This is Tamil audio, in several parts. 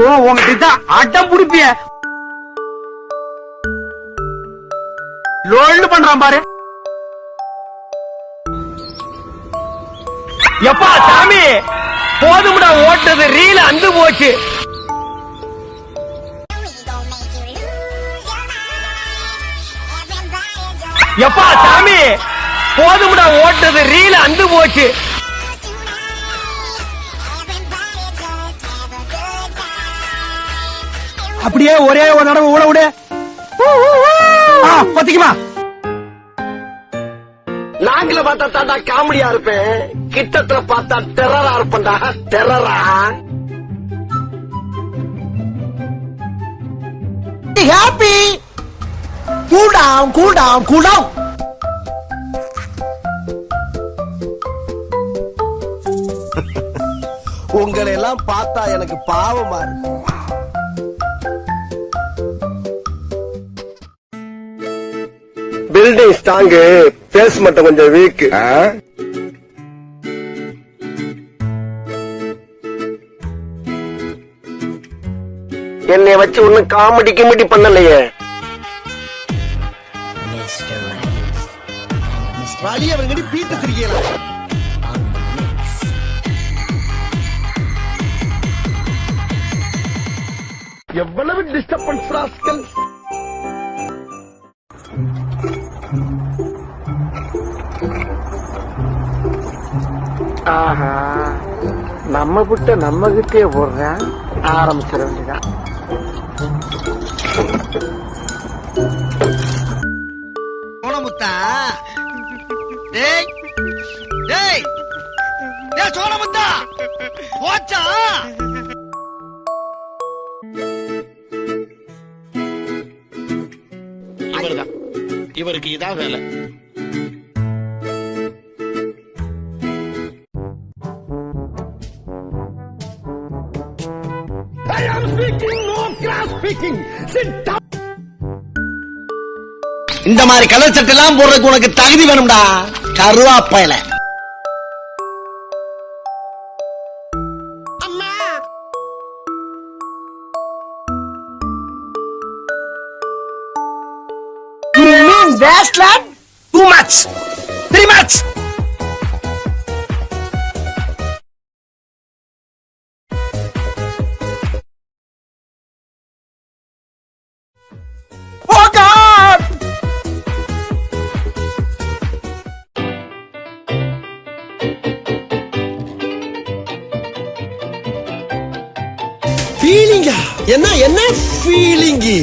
ஓ உங்ககிட்ட அட்டம் புடிப்பிய. லோல்டு பண்றான் பாரு. எப்பா சாமி? போதும்டா ஓட்டது ரீல அந்து போச்சு. எப்பா சாமி? போதும்டா ஓட்டது ரீல அந்து போச்சு. அப்படியே ஒரே ஒரு தடவை ஊட விடு. ஆ, பத்திக்குமா? நாங்கள பார்த்தா தாண்டா காமெடியா இருப்பேன். கிட்டத்துல பார்த்தா டெரரா இருப்பேன்டா. டெரரா happy cool down cool down cool down உங்களை எல்லாம் பார்த்தா எனக்கு பாவமா இருக்கு. பில்டிங் ஸ்ட்ராங்கு பேஸ் மட்டும் கொஞ்சம் வீக் என்னை வச்சு ஒண்ணும் காமெடி கிமெடி பண்ணலையே. பீட்டு எவ்வளவு டிஸ்டர்பன்ஸ் ராஸ்கல்? ஆஹா. நம்ம விட்ட நம்ம கிட்டே போடுறேன் ஆரம்பிச்சிட வேண்டியதான் சோனமுத்தா டேய். டேய் டேய் சோனமுத்தா போச்சா? இவர்தான். இவருக்கு இதான் வேலை. இந்த மாதிரி கலர் சட்டை எல்லாம் போடுறதுக்கு உனக்கு தகுதி வேணும்டா கருவாப்பையில You mean wasteland? Too much. Very much. ஃபீலிங்கா என்ன என்ன ஃபீலிங்கு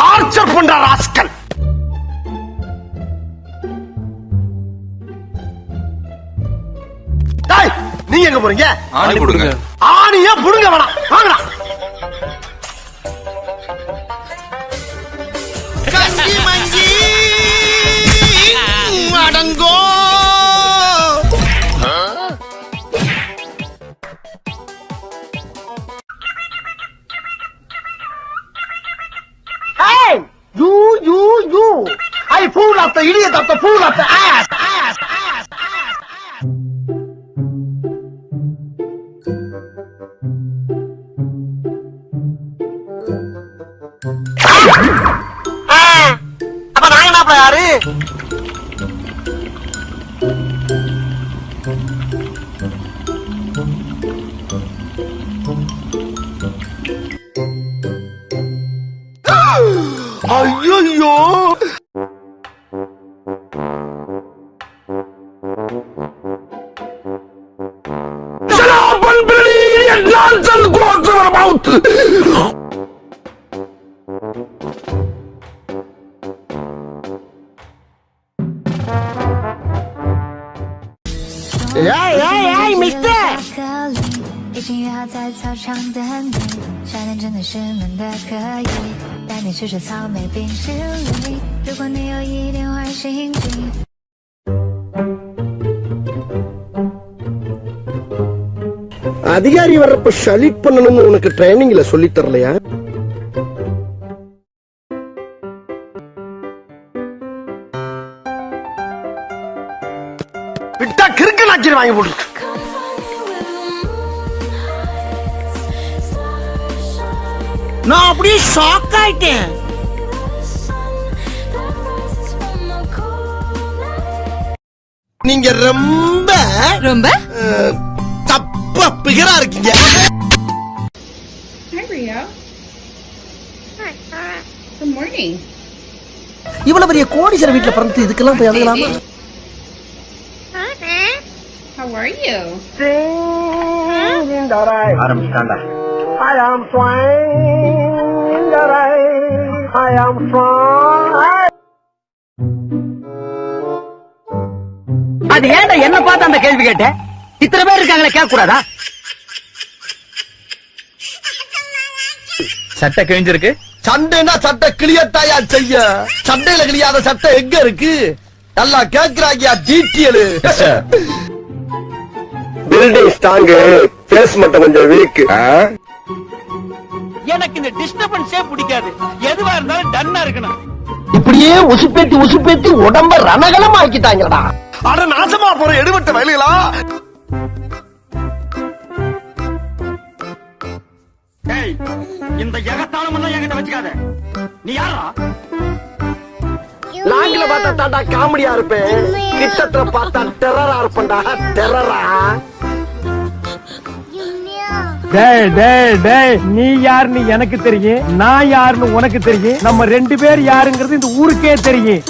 டார்ச்சர் பண்ற ராஸ்கல். டேய், நீங்க எங்க போறீங்க? ஆணி கொடுங்க. ஆணியா புடுங்க வேணாம். வாங்கடா. mango! Huh? Hey! You, you, you! I pull up the idiot of the pull up the ass! Ass! Ass! Ah! Ah! 아야 Nonsense goes about 在操场等你，夏天真的是闷的可以，带你吃吃草莓冰淇淋。如果你有一点坏心情。அதிகாரி வர்றப்ப ஷலிட் பண்ணணும்னு உனக்கு ட்ரைனிங்ல சொல்லி தரலையா விட்டா கிறுக்கு நாச்சிரி வாங்கி போட்டு நான் அப்படியே ஷாக் ஆயிட்டேன் நீங்க ரொம்ப ரொம்ப தப்பா பிகரா இருக்கீங்க Hi, Rio. Good morning. இவ்வளவு பெரிய கோடீஸ்வர வீட்டுல பிறந்து இதுக்கெல்லாம் போய் அழுகலாமா How are you? ஆரம்பிச்சாண்டா I am rain. I am flying. அது ஏன்டா என்ன பார்த்து அந்த கேள்வி கேட்ட? இத்தனை பேர் இருக்காங்களே கேட்க கூடாதா சட்டை கிழிஞ்சிருக்கு. சண்டைனா சட்டை கிளியத்தாயா செய்ய? சண்டையில கிளியாத சட்டை எங்க இருக்கு? நல்லா கேக்குறாங்கயா டீட்டியல் பில்டிங் ஸ்ட்ராங்கு பேஸ் மட்டும் கொஞ்சம் வீக் எனக்கு இந்த டிஸ்டர்பன்ஸே பிடிக்காது. எதுவா இருந்தாலும் டன்னா இருக்கணும். இப்படியே உசுப்பேத்தி உசுப்பேத்தி உடம்ப ரணகலம் ஆக்கிட்டாங்கடா அட நாசமா போற எடுபட்ட வயலுகளா? இந்த எகத்தாளம் எல்லாம் என்கிட்ட வச்சுக்காத. நீ யாரா? லாங்கில பார்த்தா தாண்டா காமெடியா இருப்பேன். கிட்டத்துல பார்த்தா டெரரா இருப்பேன்டா. டெரரா டேய் டேய் டேய் நீ யாருன்னு எனக்கு தெரியும் நான் யாருன்னு உனக்கு தெரியும். நம்ம ரெண்டு பேர் யாருங்கிறது இந்த ஊருக்கே தெரியும்.